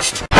first.